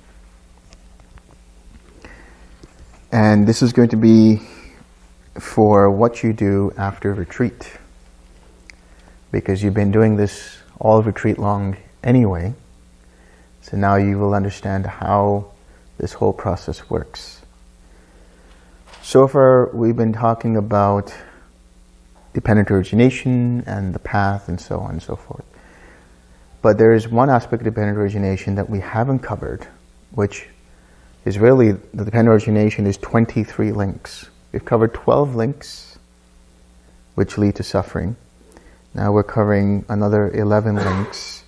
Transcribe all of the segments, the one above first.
And this is going to be for what you do after retreat. Because you've been doing this all retreat long anyway. So now you will understand how this whole process works. So far, we've been talking about dependent origination and the path and so on and so forth. But there is one aspect of dependent origination that we haven't covered, which is really, the dependent origination is 23 links. We've covered 12 links, which lead to suffering. Now we're covering another 11 links,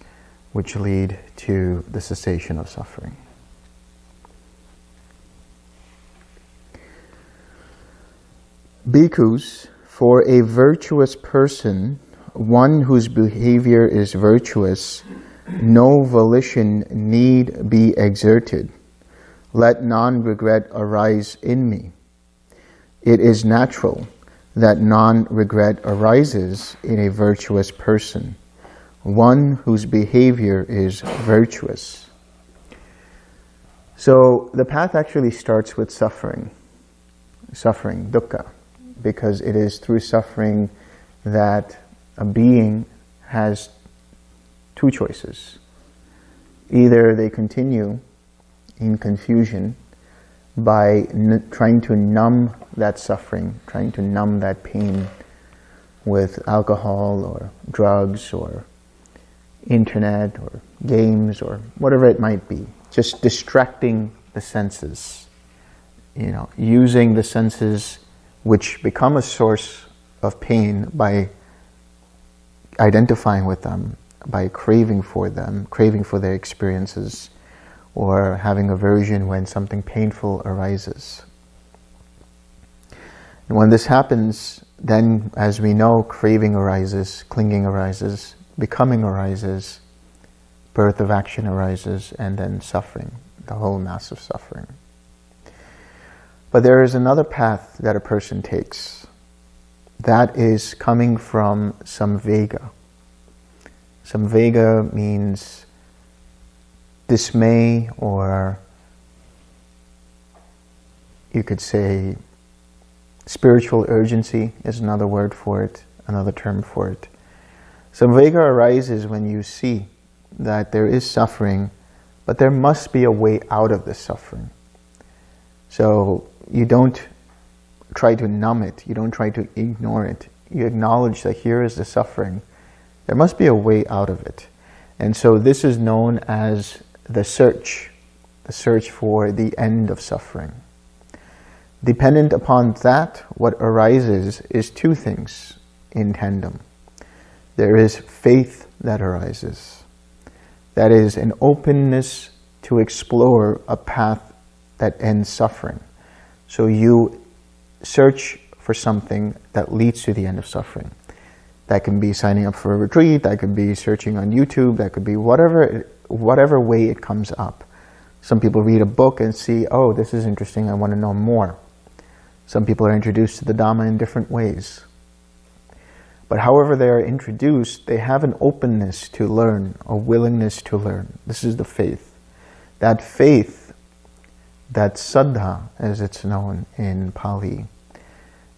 which lead to the cessation of suffering. Bhikkhus, for a virtuous person, one whose behavior is virtuous, no volition need be exerted. Let non-regret arise in me. It is natural that non-regret arises in a virtuous person, one whose behavior is virtuous. So the path actually starts with suffering, suffering, dukkha because it is through suffering that a being has two choices. Either they continue in confusion by trying to numb that suffering, trying to numb that pain with alcohol or drugs or internet or games or whatever it might be. Just distracting the senses. You know, using the senses which become a source of pain by identifying with them, by craving for them, craving for their experiences, or having aversion when something painful arises. And when this happens, then as we know, craving arises, clinging arises, becoming arises, birth of action arises, and then suffering, the whole mass of suffering. But there is another path that a person takes. That is coming from samvega. Samvega means dismay or you could say spiritual urgency is another word for it, another term for it. Samvega arises when you see that there is suffering, but there must be a way out of the suffering. So you don't try to numb it. You don't try to ignore it. You acknowledge that here is the suffering. There must be a way out of it. And so this is known as the search, the search for the end of suffering. Dependent upon that, what arises is two things in tandem. There is faith that arises. That is an openness to explore a path that ends suffering. So you search for something that leads to the end of suffering. That can be signing up for a retreat, that could be searching on YouTube, that could be whatever, whatever way it comes up. Some people read a book and see, oh, this is interesting, I want to know more. Some people are introduced to the Dhamma in different ways. But however they are introduced, they have an openness to learn, a willingness to learn. This is the faith. That faith that saddha, as it's known in Pali,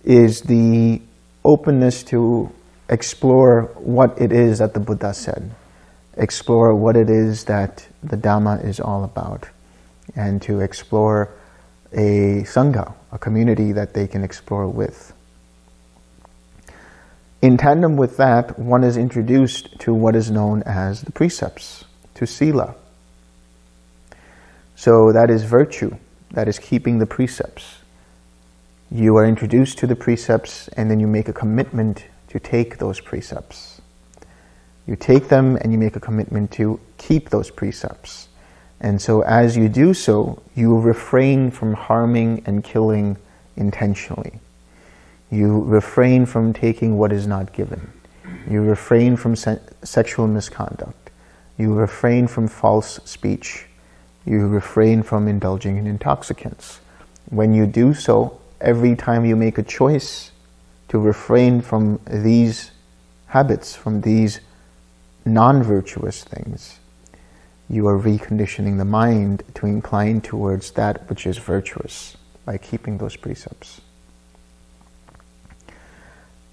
is the openness to explore what it is that the Buddha said, explore what it is that the Dhamma is all about, and to explore a Sangha, a community that they can explore with. In tandem with that, one is introduced to what is known as the precepts, to Sila. So that is virtue that is keeping the precepts. You are introduced to the precepts and then you make a commitment to take those precepts. You take them and you make a commitment to keep those precepts. And so as you do so, you refrain from harming and killing intentionally. You refrain from taking what is not given. You refrain from se sexual misconduct. You refrain from false speech. You refrain from indulging in intoxicants. When you do so, every time you make a choice to refrain from these habits, from these non-virtuous things, you are reconditioning the mind to incline towards that which is virtuous by keeping those precepts.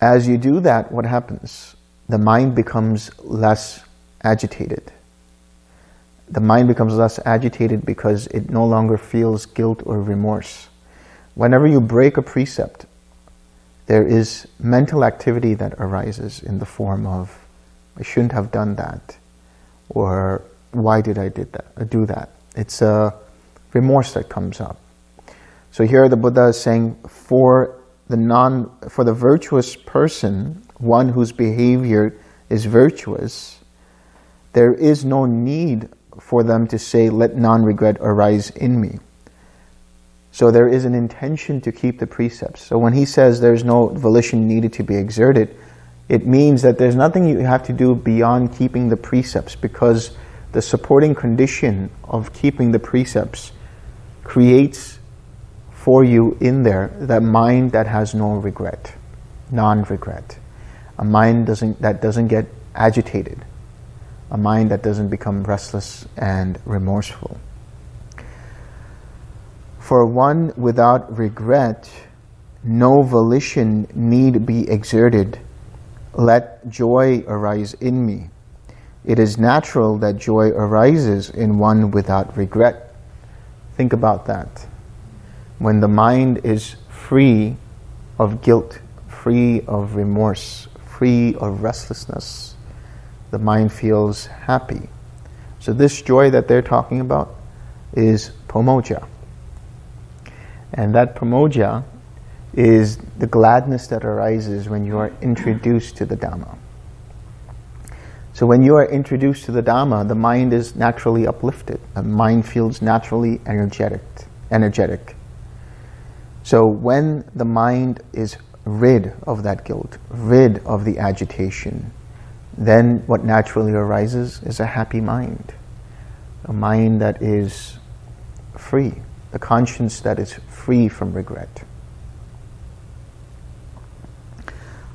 As you do that, what happens? The mind becomes less agitated. The mind becomes less agitated because it no longer feels guilt or remorse. Whenever you break a precept, there is mental activity that arises in the form of, I shouldn't have done that, or why did I did that, do that? It's a remorse that comes up. So here the Buddha is saying, for the non, for the virtuous person, one whose behavior is virtuous, there is no need for them to say, let non-regret arise in me. So there is an intention to keep the precepts. So when he says there's no volition needed to be exerted, it means that there's nothing you have to do beyond keeping the precepts because the supporting condition of keeping the precepts creates for you in there that mind that has no regret, non-regret. A mind doesn't, that doesn't get agitated. A mind that doesn't become restless and remorseful. For one without regret, no volition need be exerted. Let joy arise in me. It is natural that joy arises in one without regret. Think about that. When the mind is free of guilt, free of remorse, free of restlessness, the mind feels happy. So this joy that they're talking about is pamojja. And that pamojja is the gladness that arises when you are introduced to the Dhamma. So when you are introduced to the Dhamma, the mind is naturally uplifted. The mind feels naturally energetic. energetic. So when the mind is rid of that guilt, rid of the agitation, then what naturally arises is a happy mind. A mind that is free, a conscience that is free from regret.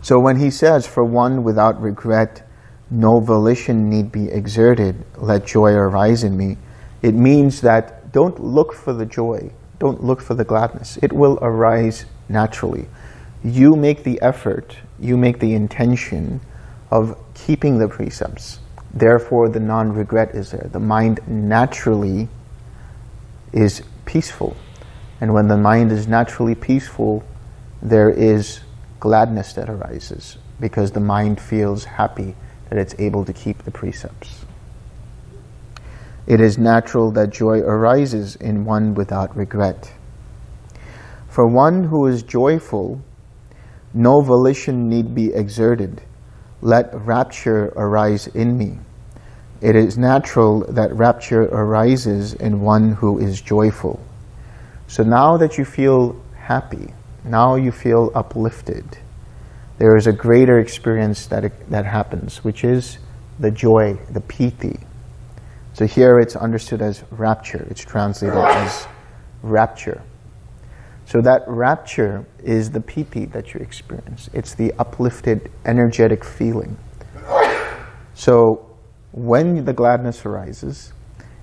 So when he says, for one without regret, no volition need be exerted, let joy arise in me, it means that don't look for the joy, don't look for the gladness. It will arise naturally. You make the effort, you make the intention of keeping the precepts. Therefore, the non-regret is there. The mind naturally is peaceful. And when the mind is naturally peaceful, there is gladness that arises because the mind feels happy that it's able to keep the precepts. It is natural that joy arises in one without regret. For one who is joyful, no volition need be exerted. Let rapture arise in me. It is natural that rapture arises in one who is joyful. So now that you feel happy, now you feel uplifted, there is a greater experience that, that happens, which is the joy, the piti. So here it's understood as rapture. It's translated as rapture. So that rapture is the piti that you experience. It's the uplifted, energetic feeling. So when the gladness arises,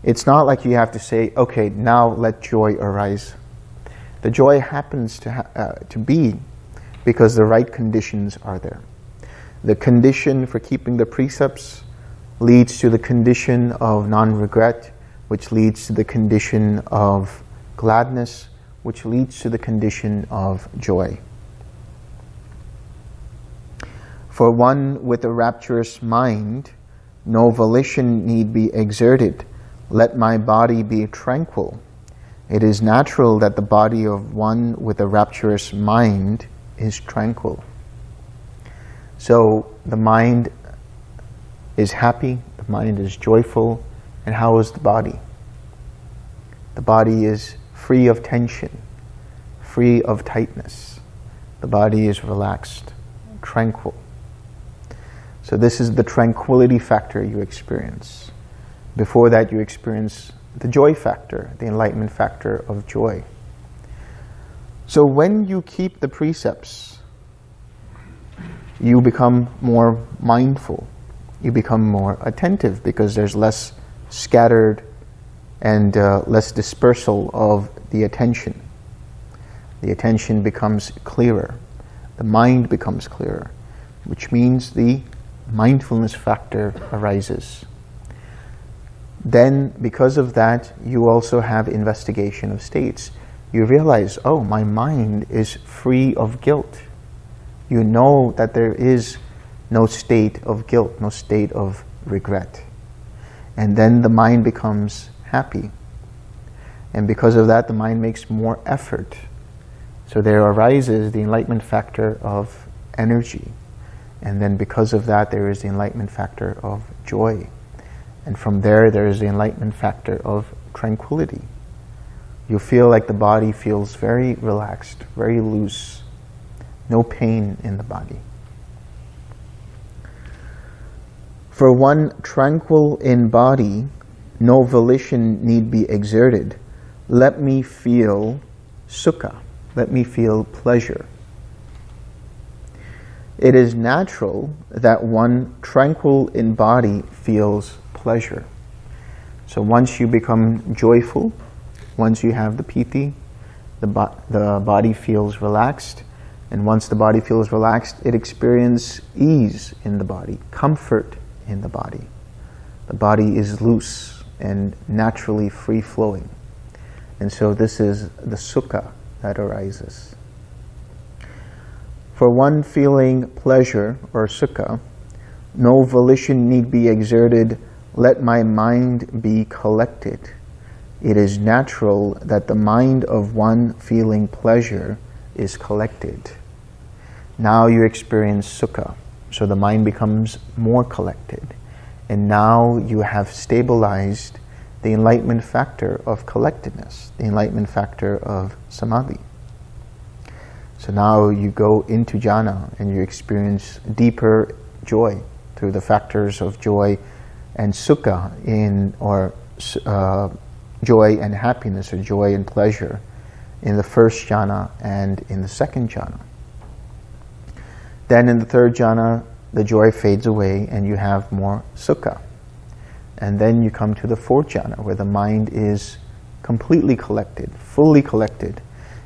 it's not like you have to say, okay, now let joy arise. The joy happens to, uh, to be because the right conditions are there. The condition for keeping the precepts leads to the condition of non-regret, which leads to the condition of gladness, which leads to the condition of joy. For one with a rapturous mind, no volition need be exerted. Let my body be tranquil. It is natural that the body of one with a rapturous mind is tranquil. So the mind is happy, the mind is joyful, and how is the body? The body is free of tension, free of tightness. The body is relaxed, tranquil. So this is the tranquility factor you experience. Before that you experience the joy factor, the enlightenment factor of joy. So when you keep the precepts, you become more mindful. You become more attentive because there's less scattered and uh, less dispersal of the attention. The attention becomes clearer. The mind becomes clearer, which means the mindfulness factor arises. Then, because of that, you also have investigation of states. You realize, oh, my mind is free of guilt. You know that there is no state of guilt, no state of regret. And then the mind becomes happy. And because of that, the mind makes more effort. So there arises the enlightenment factor of energy. And then because of that, there is the enlightenment factor of joy. And from there, there is the enlightenment factor of tranquility. You feel like the body feels very relaxed, very loose, no pain in the body. For one tranquil in body, no volition need be exerted. Let me feel sukha. Let me feel pleasure. It is natural that one tranquil in body feels pleasure. So once you become joyful, once you have the piti, the, bo the body feels relaxed. And once the body feels relaxed, it experiences ease in the body, comfort in the body. The body is loose and naturally free-flowing. And so this is the sukha that arises. For one feeling pleasure or sukha, no volition need be exerted, let my mind be collected. It is natural that the mind of one feeling pleasure is collected. Now you experience sukha, so the mind becomes more collected. And now you have stabilized the enlightenment factor of collectedness, the enlightenment factor of samadhi. So now you go into jhana and you experience deeper joy through the factors of joy and sukha in, or uh, joy and happiness or joy and pleasure in the first jhana and in the second jhana. Then in the third jhana, the joy fades away and you have more sukha. And then you come to the fourth jhana, where the mind is completely collected, fully collected.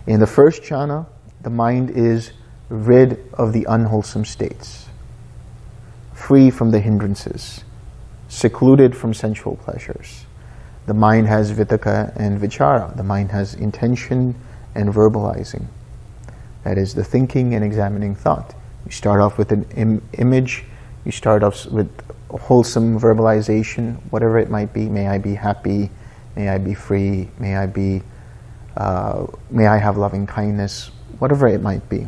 In the first jhana, the mind is rid of the unwholesome states, free from the hindrances, secluded from sensual pleasures. The mind has vitakka and vichara. The mind has intention and verbalizing. That is the thinking and examining thought. You start off with an Im image, you start off with wholesome verbalization, whatever it might be. May I be happy, may I be free, may I be, uh, may I have loving kindness, whatever it might be.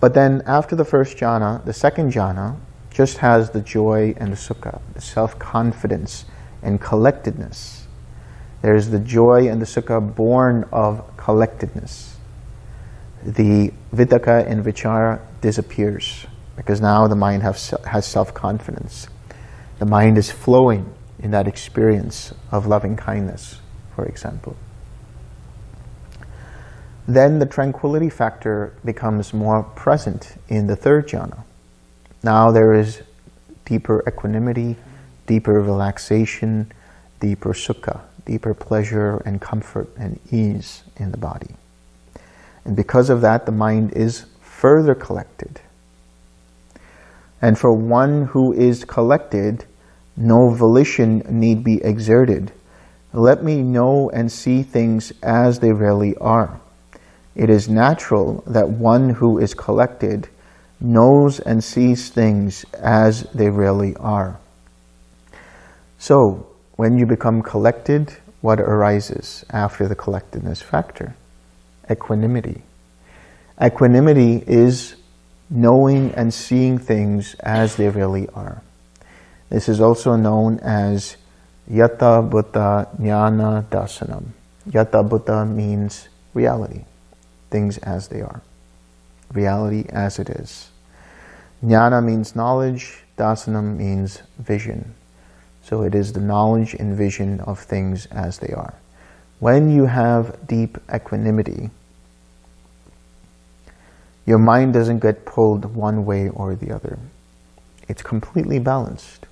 But then after the first jhana, the second jhana just has the joy and the sukha, the self-confidence and collectedness. There's the joy and the sukha born of collectedness. The vitakka and vichara disappears because now the mind has, has self-confidence. The mind is flowing in that experience of loving kindness, for example. Then the tranquility factor becomes more present in the third jhana. Now there is deeper equanimity, deeper relaxation, deeper sukha, deeper pleasure and comfort and ease in the body. And because of that, the mind is further collected. And for one who is collected, no volition need be exerted. Let me know and see things as they really are. It is natural that one who is collected knows and sees things as they really are. So, when you become collected, what arises after the collectedness factor? Equanimity. Equanimity is knowing and seeing things as they really are. This is also known as Yata Bhuta Jnana Dasanam. Yata Bhuta means reality, things as they are, reality as it is. Jnana means knowledge, dasanam means vision. So it is the knowledge and vision of things as they are. When you have deep equanimity, your mind doesn't get pulled one way or the other. It's completely balanced.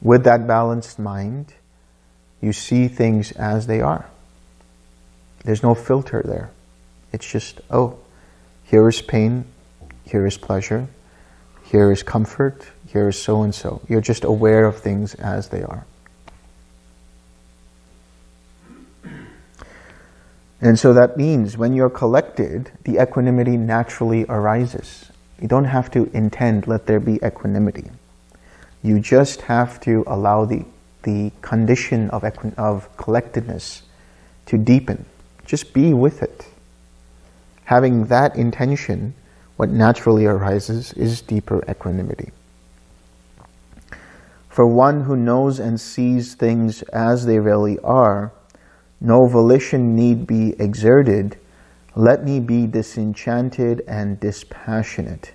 With that balanced mind, you see things as they are. There's no filter there. It's just, oh, here is pain, here is pleasure, here is comfort, here is so-and-so. You're just aware of things as they are. And so that means when you're collected, the equanimity naturally arises. You don't have to intend, let there be equanimity. You just have to allow the, the condition of, of collectedness to deepen. Just be with it. Having that intention, what naturally arises is deeper equanimity. For one who knows and sees things as they really are, no volition need be exerted. Let me be disenchanted and dispassionate.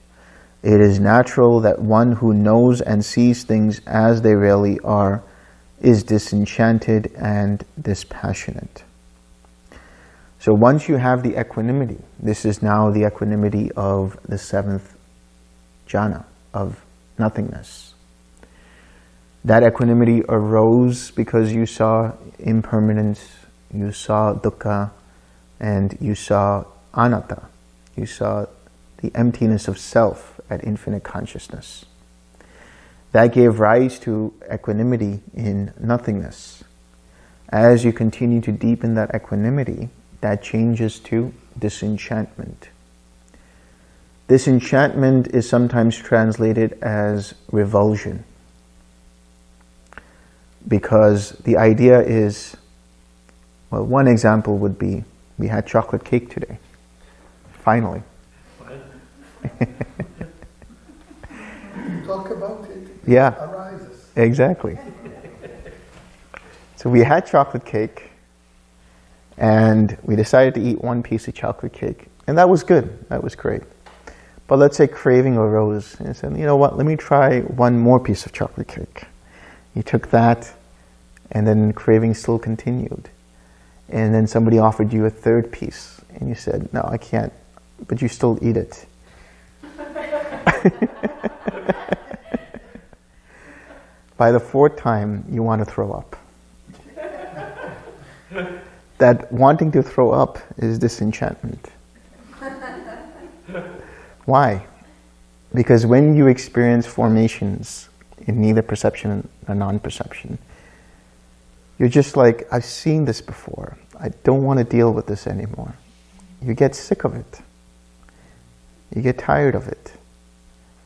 It is natural that one who knows and sees things as they really are is disenchanted and dispassionate. So once you have the equanimity, this is now the equanimity of the seventh jhana, of nothingness. That equanimity arose because you saw impermanence, you saw dukkha, and you saw anatta. You saw the emptiness of self at infinite consciousness. That gave rise to equanimity in nothingness. As you continue to deepen that equanimity, that changes to disenchantment. Disenchantment is sometimes translated as revulsion because the idea is well, one example would be, we had chocolate cake today. Finally. Talk about it. Yeah. Arises. Exactly. So we had chocolate cake and we decided to eat one piece of chocolate cake. And that was good. That was great. But let's say craving arose and said, you know what, let me try one more piece of chocolate cake. You took that and then craving still continued and then somebody offered you a third piece and you said, no, I can't, but you still eat it. By the fourth time, you want to throw up. That wanting to throw up is disenchantment. Why? Because when you experience formations in neither perception or non-perception, you're just like, I've seen this before. I don't want to deal with this anymore. You get sick of it. You get tired of it.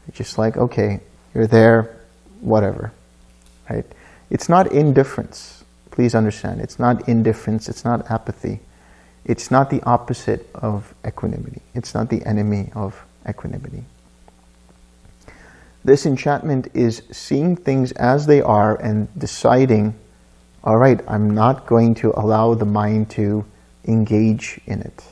You're just like, okay, you're there, whatever, right? It's not indifference. Please understand, it's not indifference, it's not apathy. It's not the opposite of equanimity. It's not the enemy of equanimity. Disenchantment is seeing things as they are and deciding all right, I'm not going to allow the mind to engage in it.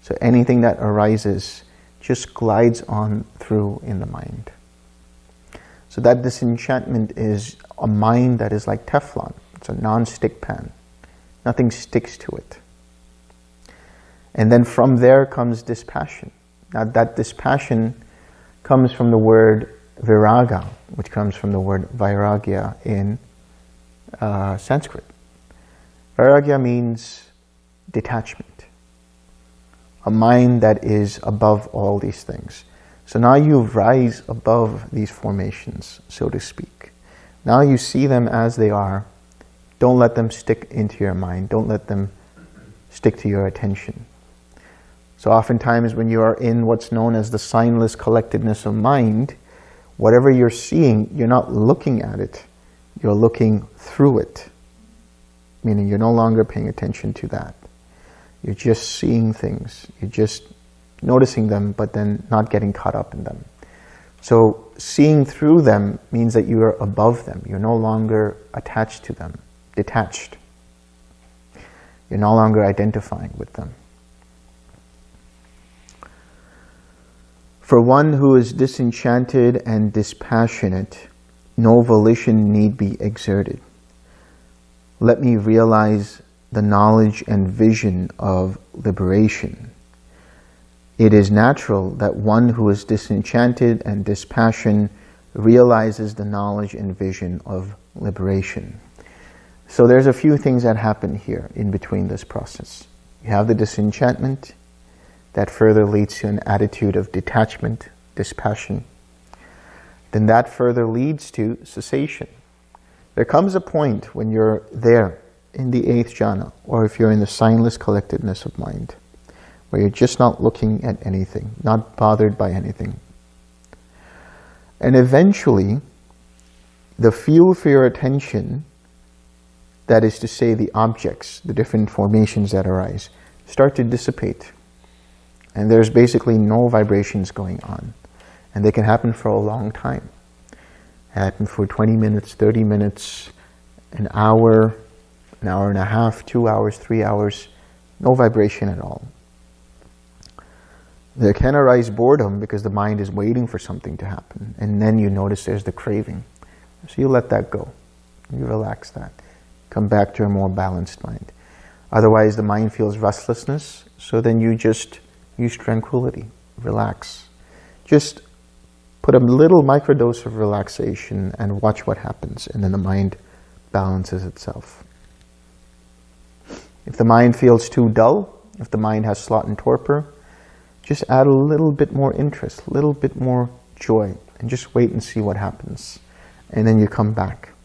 So anything that arises just glides on through in the mind. So that disenchantment is a mind that is like Teflon. It's a non-stick pan. Nothing sticks to it. And then from there comes dispassion. Now that dispassion comes from the word viraga, which comes from the word vairagya in uh, Sanskrit. Vairagya means detachment, a mind that is above all these things. So now you rise above these formations, so to speak. Now you see them as they are. Don't let them stick into your mind. Don't let them stick to your attention. So oftentimes when you are in what's known as the signless collectedness of mind, whatever you're seeing, you're not looking at it you're looking through it, meaning you're no longer paying attention to that. You're just seeing things. You're just noticing them, but then not getting caught up in them. So seeing through them means that you are above them. You're no longer attached to them, detached. You're no longer identifying with them. For one who is disenchanted and dispassionate, no volition need be exerted. Let me realize the knowledge and vision of liberation. It is natural that one who is disenchanted and dispassionate realizes the knowledge and vision of liberation. So there's a few things that happen here in between this process. You have the disenchantment, that further leads to an attitude of detachment, dispassion. Then that further leads to cessation. There comes a point when you're there in the eighth jhana, or if you're in the signless collectedness of mind, where you're just not looking at anything, not bothered by anything. And eventually, the fuel for your attention, that is to say the objects, the different formations that arise, start to dissipate. And there's basically no vibrations going on. And they can happen for a long time. Happen for 20 minutes, 30 minutes, an hour, an hour and a half, two hours, three hours, no vibration at all. There can arise boredom because the mind is waiting for something to happen. And then you notice there's the craving. So you let that go. You relax that. Come back to a more balanced mind. Otherwise, the mind feels restlessness. So then you just Use tranquility, relax. Just put a little microdose of relaxation and watch what happens, and then the mind balances itself. If the mind feels too dull, if the mind has sloth and torpor, just add a little bit more interest, a little bit more joy, and just wait and see what happens. And then you come back.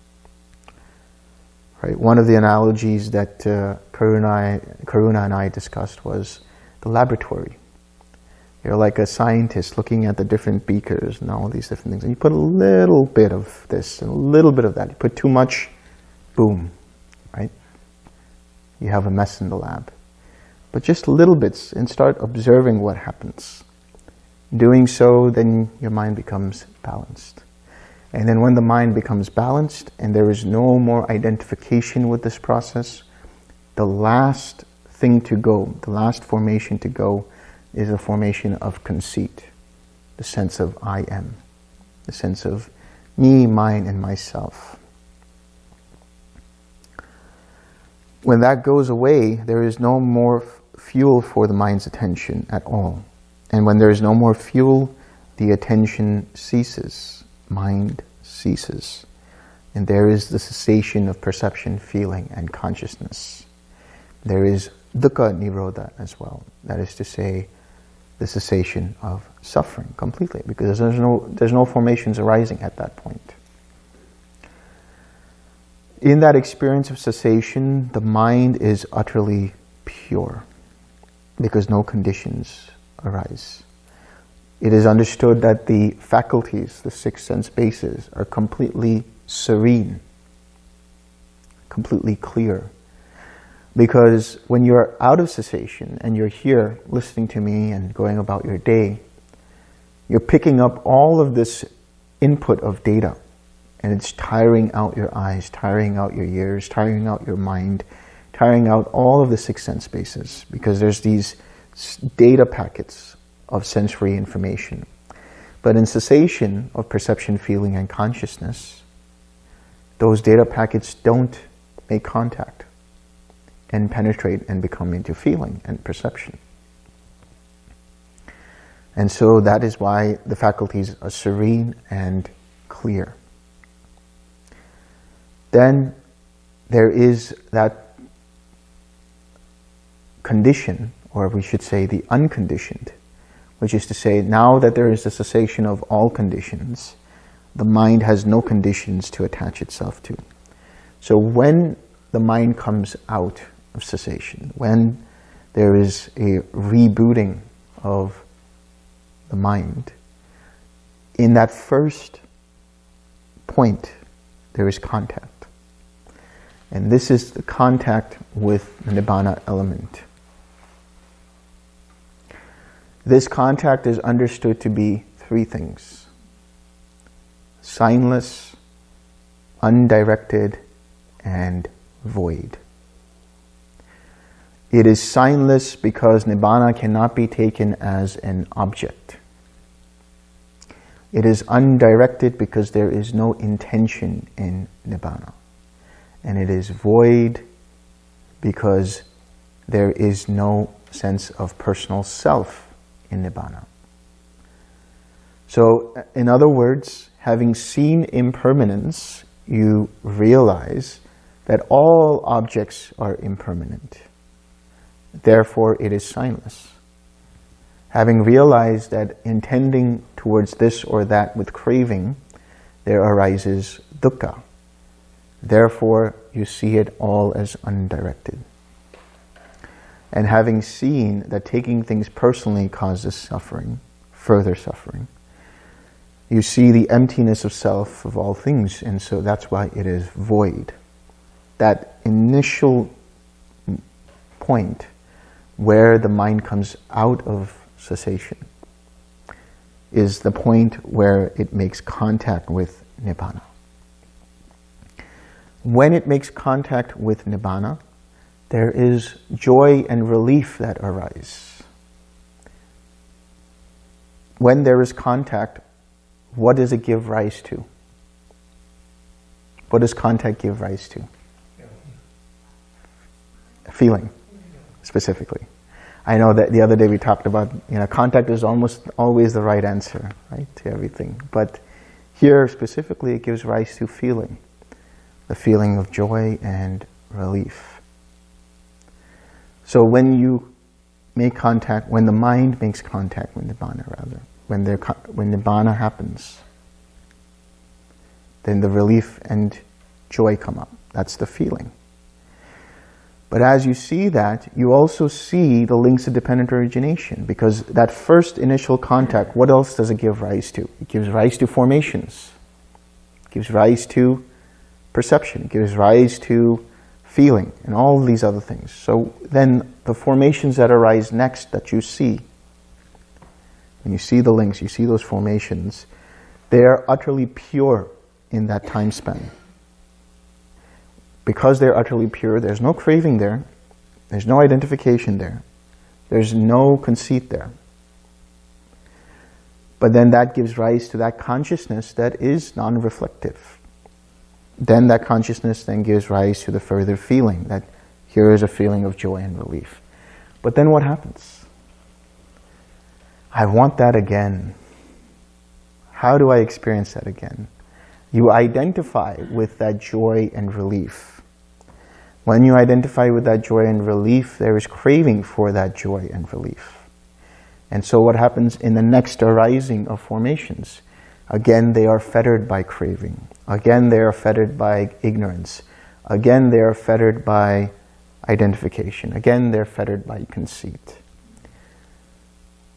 Right? One of the analogies that uh, Karuna, Karuna and I discussed was the laboratory. You're like a scientist looking at the different beakers and all these different things. And you put a little bit of this and a little bit of that. You put too much, boom, right? You have a mess in the lab. But just little bits and start observing what happens. Doing so, then your mind becomes balanced. And then when the mind becomes balanced and there is no more identification with this process, the last thing to go, the last formation to go is a formation of conceit, the sense of I am, the sense of me, mine, and myself. When that goes away, there is no more fuel for the mind's attention at all. And when there is no more fuel, the attention ceases, mind ceases. And there is the cessation of perception, feeling, and consciousness. There is dukkha nirodha as well. That is to say, the cessation of suffering completely because there's no, there's no formations arising at that point. In that experience of cessation, the mind is utterly pure because no conditions arise. It is understood that the faculties, the six sense bases, are completely serene, completely clear, because when you're out of cessation and you're here listening to me and going about your day, you're picking up all of this input of data and it's tiring out your eyes, tiring out your ears, tiring out your mind, tiring out all of the six sense bases because there's these data packets of sensory information. But in cessation of perception, feeling, and consciousness, those data packets don't make contact and penetrate and become into feeling and perception. And so that is why the faculties are serene and clear. Then there is that condition, or we should say the unconditioned, which is to say now that there is a cessation of all conditions, the mind has no conditions to attach itself to. So when the mind comes out of cessation, when there is a rebooting of the mind, in that first point, there is contact. And this is the contact with the Nibbana element. This contact is understood to be three things. signless, undirected, and void. It is signless because Nibbana cannot be taken as an object. It is undirected because there is no intention in Nibbana. And it is void because there is no sense of personal self in Nibbana. So, in other words, having seen impermanence, you realize that all objects are impermanent. Therefore, it is signless. Having realized that intending towards this or that with craving, there arises dukkha. Therefore, you see it all as undirected. And having seen that taking things personally causes suffering, further suffering, you see the emptiness of self of all things, and so that's why it is void. That initial point where the mind comes out of cessation is the point where it makes contact with Nibbana. When it makes contact with Nibbana, there is joy and relief that arise. When there is contact, what does it give rise to? What does contact give rise to? Feeling, specifically. I know that the other day we talked about, you know, contact is almost always the right answer, right, to everything. But here specifically it gives rise to feeling, the feeling of joy and relief. So when you make contact, when the mind makes contact with Nibbana rather, when, when Nibbana happens, then the relief and joy come up. That's the feeling. But as you see that, you also see the links of dependent origination because that first initial contact, what else does it give rise to? It gives rise to formations. It gives rise to perception. It gives rise to feeling and all these other things. So then the formations that arise next that you see, when you see the links, you see those formations, they are utterly pure in that time span because they're utterly pure, there's no craving there, there's no identification there, there's no conceit there. But then that gives rise to that consciousness that is non-reflective. Then that consciousness then gives rise to the further feeling that here is a feeling of joy and relief. But then what happens? I want that again. How do I experience that again? You identify with that joy and relief. When you identify with that joy and relief, there is craving for that joy and relief. And so what happens in the next arising of formations? Again, they are fettered by craving. Again, they are fettered by ignorance. Again, they are fettered by identification. Again, they're fettered by conceit.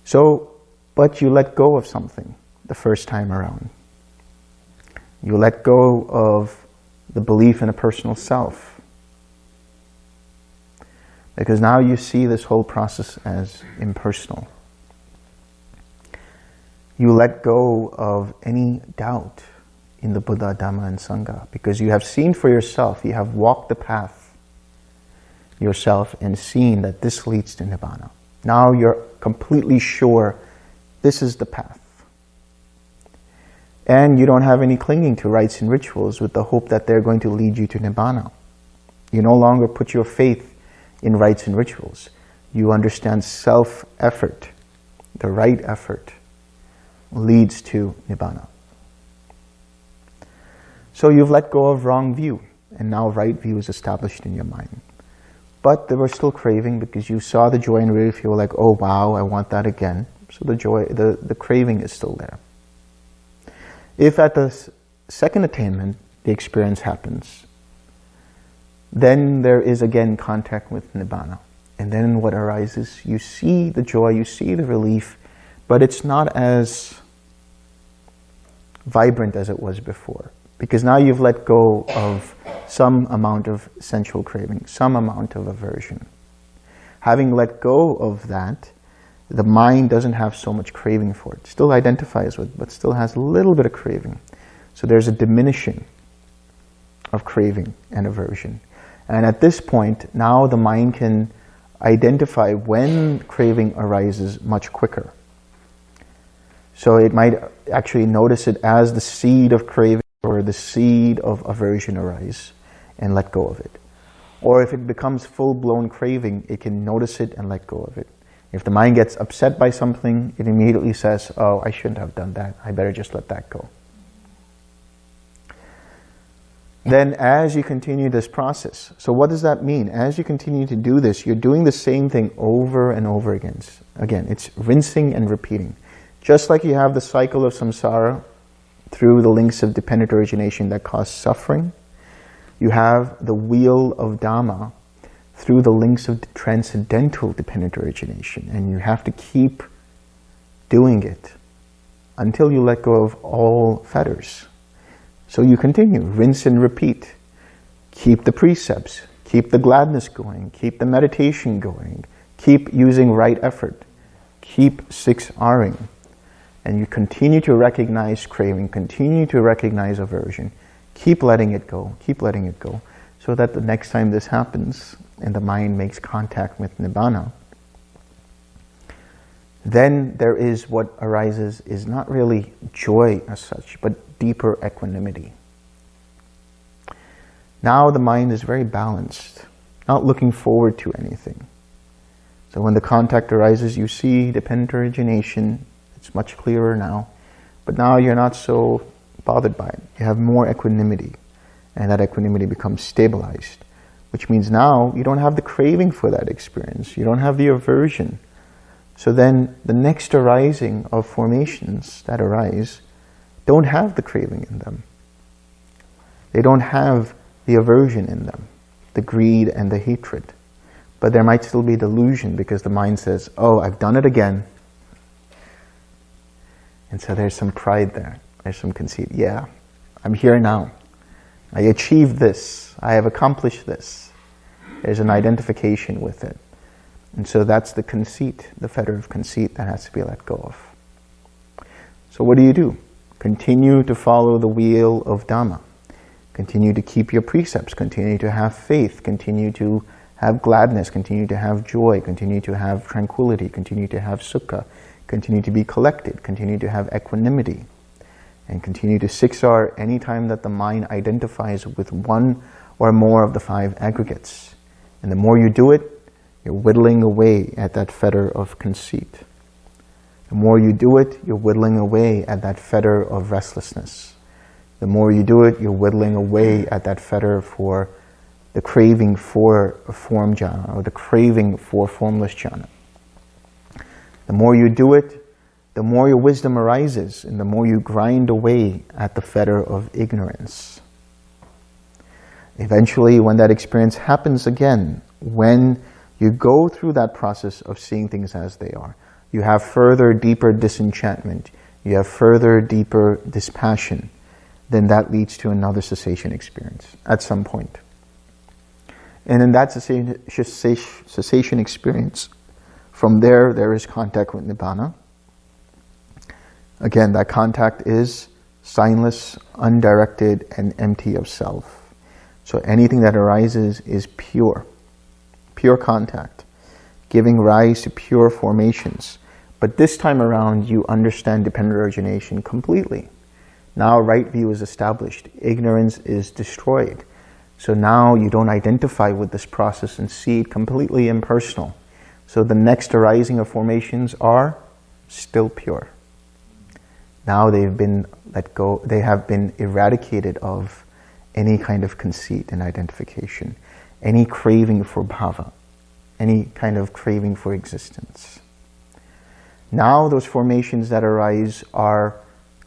So, but you let go of something the first time around. You let go of the belief in a personal self. Because now you see this whole process as impersonal. You let go of any doubt in the Buddha, Dhamma, and Sangha because you have seen for yourself, you have walked the path yourself and seen that this leads to Nibbana. Now you're completely sure this is the path. And you don't have any clinging to rites and rituals with the hope that they're going to lead you to Nibbana. You no longer put your faith in rites and rituals. You understand self-effort, the right effort, leads to Nibbana. So you've let go of wrong view, and now right view is established in your mind. But there was still craving because you saw the joy and relief, you were like, oh wow, I want that again. So the joy, the, the craving is still there. If at the second attainment, the experience happens, then there is again contact with Nibbana. And then what arises, you see the joy, you see the relief, but it's not as vibrant as it was before. Because now you've let go of some amount of sensual craving, some amount of aversion. Having let go of that, the mind doesn't have so much craving for it. Still identifies with, but still has a little bit of craving. So there's a diminishing of craving and aversion. And at this point, now the mind can identify when craving arises much quicker. So it might actually notice it as the seed of craving or the seed of aversion arise and let go of it. Or if it becomes full-blown craving, it can notice it and let go of it. If the mind gets upset by something, it immediately says, oh, I shouldn't have done that. I better just let that go. Then as you continue this process, so what does that mean? As you continue to do this, you're doing the same thing over and over again. Again, it's rinsing and repeating. Just like you have the cycle of samsara through the links of dependent origination that cause suffering, you have the wheel of Dhamma through the links of transcendental dependent origination. And you have to keep doing it until you let go of all fetters. So you continue, rinse and repeat. Keep the precepts, keep the gladness going, keep the meditation going, keep using right effort, keep 6Ring. And you continue to recognize craving, continue to recognize aversion, keep letting it go, keep letting it go, so that the next time this happens and the mind makes contact with Nibbana, then there is what arises is not really joy as such, but deeper equanimity. Now the mind is very balanced, not looking forward to anything. So when the contact arises, you see dependent origination. It's much clearer now. But now you're not so bothered by it. You have more equanimity. And that equanimity becomes stabilized. Which means now you don't have the craving for that experience. You don't have the aversion. So then the next arising of formations that arise don't have the craving in them. They don't have the aversion in them, the greed and the hatred. But there might still be delusion because the mind says, oh, I've done it again. And so there's some pride there. There's some conceit. Yeah, I'm here now. I achieved this. I have accomplished this. There's an identification with it. And so that's the conceit, the fetter of conceit that has to be let go of. So what do you do? Continue to follow the wheel of Dhamma. Continue to keep your precepts. Continue to have faith. Continue to have gladness. Continue to have joy. Continue to have tranquility. Continue to have sukha. Continue to be collected. Continue to have equanimity. And continue to 6R anytime that the mind identifies with one or more of the five aggregates. And the more you do it, you're whittling away at that fetter of conceit. The more you do it, you're whittling away at that fetter of restlessness. The more you do it, you're whittling away at that fetter for the craving for a form jhana or the craving for formless jhana. The more you do it, the more your wisdom arises and the more you grind away at the fetter of ignorance. Eventually, when that experience happens again, when you go through that process of seeing things as they are, you have further deeper disenchantment, you have further deeper dispassion, then that leads to another cessation experience at some point. And in that cessation experience, from there, there is contact with Nibbana. Again, that contact is signless, undirected, and empty of self. So anything that arises is pure, pure contact, giving rise to pure formations, but this time around, you understand dependent origination completely. Now right view is established. Ignorance is destroyed. So now you don't identify with this process and see it completely impersonal. So the next arising of formations are still pure. Now they've been let go, they have been eradicated of any kind of conceit and identification, any craving for bhava, any kind of craving for existence. Now those formations that arise are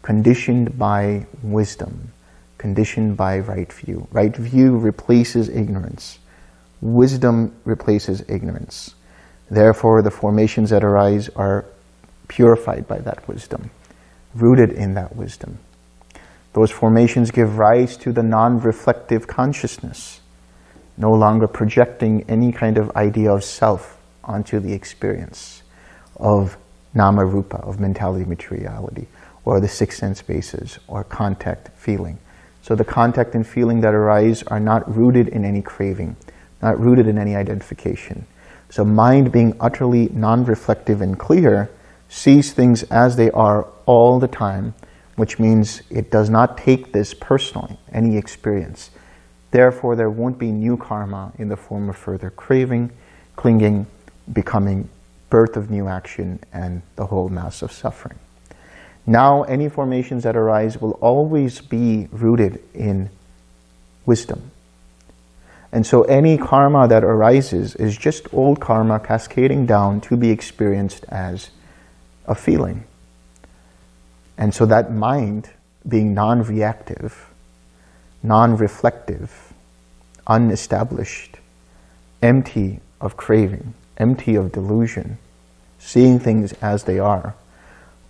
conditioned by wisdom, conditioned by right view. Right view replaces ignorance. Wisdom replaces ignorance. Therefore, the formations that arise are purified by that wisdom, rooted in that wisdom. Those formations give rise to the non-reflective consciousness, no longer projecting any kind of idea of self onto the experience of nama rupa, of mentality materiality, or the six sense bases, or contact, feeling. So the contact and feeling that arise are not rooted in any craving, not rooted in any identification. So mind being utterly non-reflective and clear sees things as they are all the time, which means it does not take this personally, any experience. Therefore, there won't be new karma in the form of further craving, clinging, becoming, birth of new action, and the whole mass of suffering. Now, any formations that arise will always be rooted in wisdom. And so any karma that arises is just old karma cascading down to be experienced as a feeling. And so that mind being non-reactive, non-reflective, unestablished, empty of craving, empty of delusion, seeing things as they are,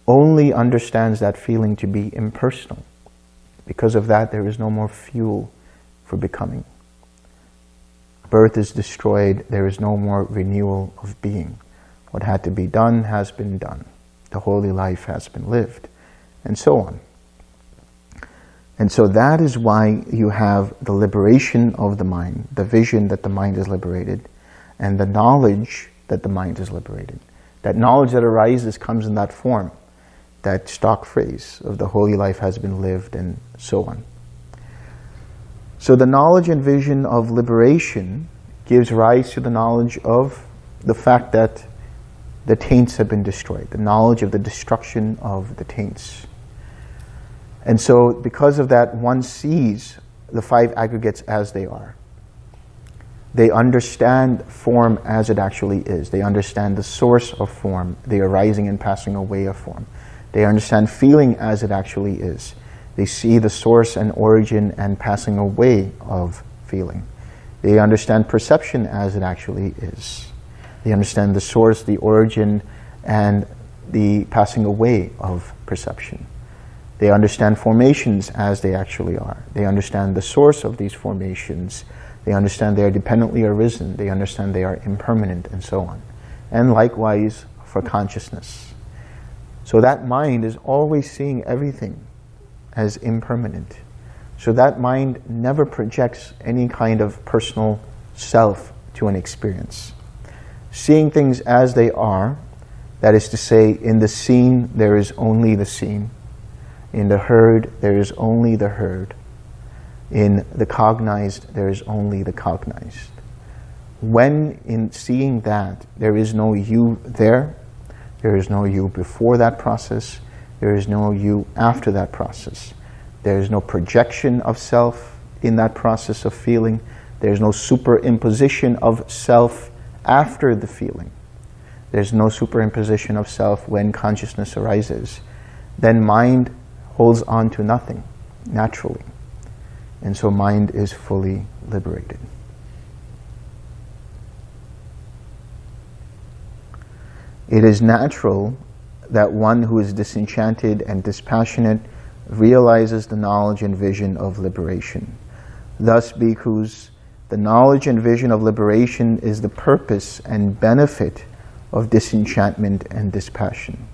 only understands that feeling to be impersonal. Because of that, there is no more fuel for becoming. Birth is destroyed, there is no more renewal of being. What had to be done has been done. The holy life has been lived, and so on. And so that is why you have the liberation of the mind, the vision that the mind is liberated, and the knowledge that the mind is liberated. That knowledge that arises comes in that form that stock phrase of the holy life has been lived and so on. So the knowledge and vision of liberation gives rise to the knowledge of the fact that the taints have been destroyed, the knowledge of the destruction of the taints. And so because of that, one sees the five aggregates as they are. They understand form as it actually is. They understand the source of form, the arising and passing away of form. They understand feeling as it actually is. They see the source and origin and passing away of feeling. They understand perception as it actually is. They understand the source, the origin, and the passing away of perception. They understand formations as they actually are. They understand the source of these formations. They understand they are dependently arisen. They understand they are impermanent and so on. And likewise for consciousness. So that mind is always seeing everything as impermanent. So that mind never projects any kind of personal self to an experience. Seeing things as they are, that is to say, in the seen there is only the seen. In the heard there is only the heard. In the cognized there is only the cognized. When in seeing that there is no you there, there is no you before that process. There is no you after that process. There is no projection of self in that process of feeling. There's no superimposition of self after the feeling. There's no superimposition of self when consciousness arises. Then mind holds on to nothing, naturally. And so mind is fully liberated. It is natural that one who is disenchanted and dispassionate realizes the knowledge and vision of liberation. Thus, bhikkhus, the knowledge and vision of liberation is the purpose and benefit of disenchantment and dispassion.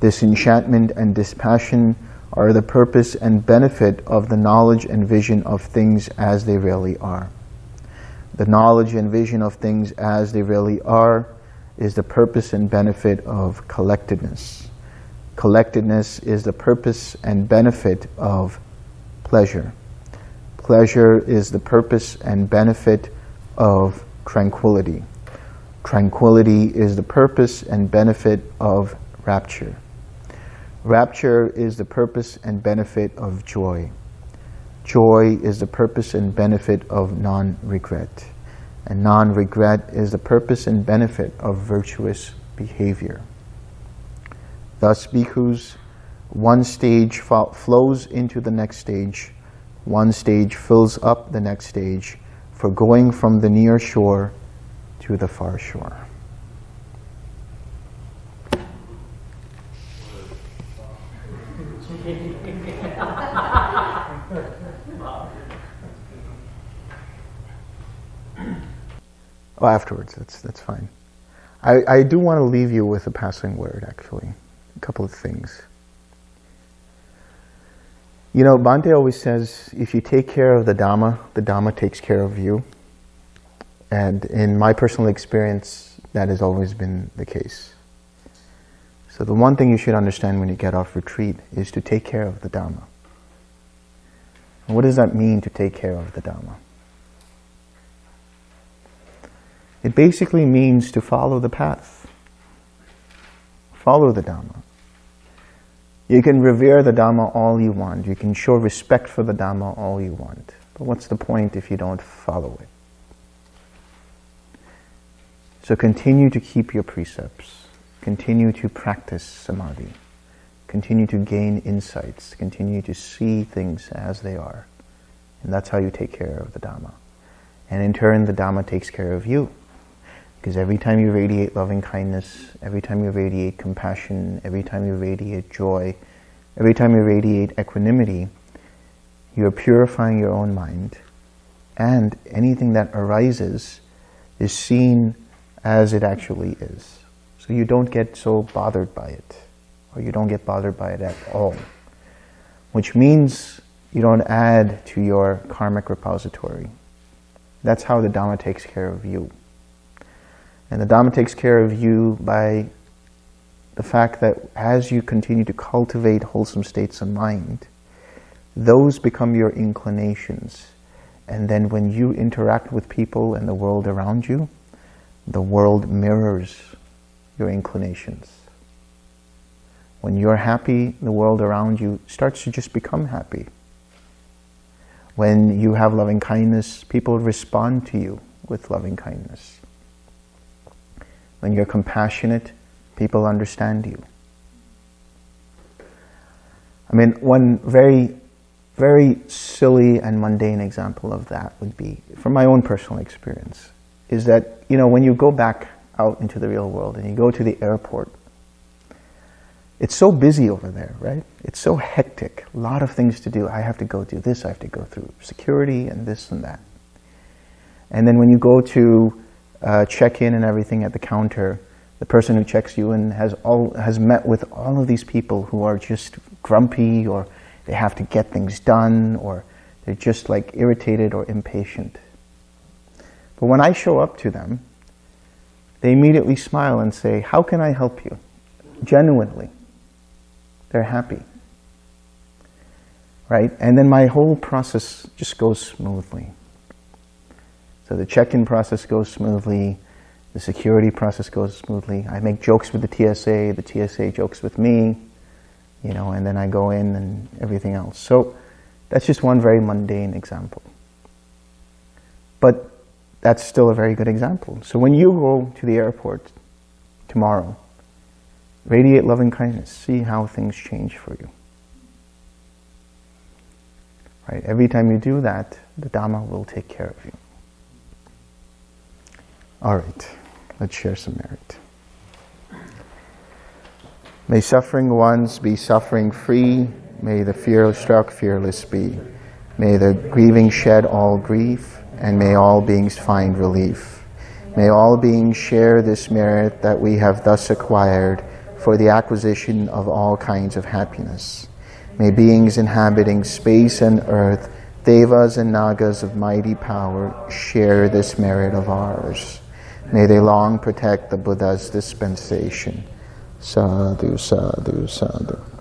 Disenchantment and dispassion are the purpose and benefit of the knowledge and vision of things as they really are. The knowledge and vision of things as they really are is the purpose and benefit of collectedness. Collectedness is the purpose and benefit of pleasure. Pleasure is the purpose and benefit of tranquility. Tranquility is the purpose and benefit of rapture. Rapture is the purpose and benefit of joy. Joy is the purpose and benefit of non-regret and non-regret is the purpose and benefit of virtuous behavior. Thus, bhikkhus, one stage flows into the next stage, one stage fills up the next stage, for going from the near shore to the far shore. Oh, afterwards, that's, that's fine. I, I do want to leave you with a passing word, actually. A couple of things. You know, Bhante always says, if you take care of the Dhamma, the Dhamma takes care of you. And in my personal experience, that has always been the case. So the one thing you should understand when you get off retreat is to take care of the Dhamma. What does that mean to take care of the Dhamma? It basically means to follow the path. Follow the Dhamma. You can revere the Dhamma all you want. You can show respect for the Dhamma all you want. But what's the point if you don't follow it? So continue to keep your precepts. Continue to practice samadhi. Continue to gain insights. Continue to see things as they are. And that's how you take care of the Dhamma. And in turn, the Dhamma takes care of you. Because every time you radiate loving kindness, every time you radiate compassion, every time you radiate joy, every time you radiate equanimity, you are purifying your own mind. And anything that arises is seen as it actually is. So you don't get so bothered by it, or you don't get bothered by it at all. Which means you don't add to your karmic repository. That's how the Dhamma takes care of you. And the Dhamma takes care of you by the fact that as you continue to cultivate wholesome states of mind, those become your inclinations. And then when you interact with people and the world around you, the world mirrors your inclinations. When you're happy, the world around you starts to just become happy. When you have loving kindness, people respond to you with loving kindness. When you're compassionate, people understand you. I mean, one very, very silly and mundane example of that would be, from my own personal experience, is that, you know, when you go back out into the real world and you go to the airport, it's so busy over there, right? It's so hectic, a lot of things to do. I have to go do this, I have to go through security and this and that. And then when you go to uh, check-in and everything at the counter, the person who checks you in has all has met with all of these people who are just grumpy or they have to get things done or they're just like irritated or impatient. But when I show up to them, they immediately smile and say, how can I help you? Genuinely. They're happy. Right? And then my whole process just goes smoothly. So the check-in process goes smoothly, the security process goes smoothly. I make jokes with the TSA, the TSA jokes with me, you know, and then I go in and everything else. So that's just one very mundane example. But that's still a very good example. So when you go to the airport tomorrow, radiate loving kindness, see how things change for you. Right? Every time you do that, the Dhamma will take care of you. All right, let's share some merit. May suffering ones be suffering free. May the fear struck fearless be. May the grieving shed all grief, and may all beings find relief. May all beings share this merit that we have thus acquired for the acquisition of all kinds of happiness. May beings inhabiting space and earth, devas and nagas of mighty power, share this merit of ours. May they long protect the Buddha's dispensation. Sadhu, sadhu, sadhu.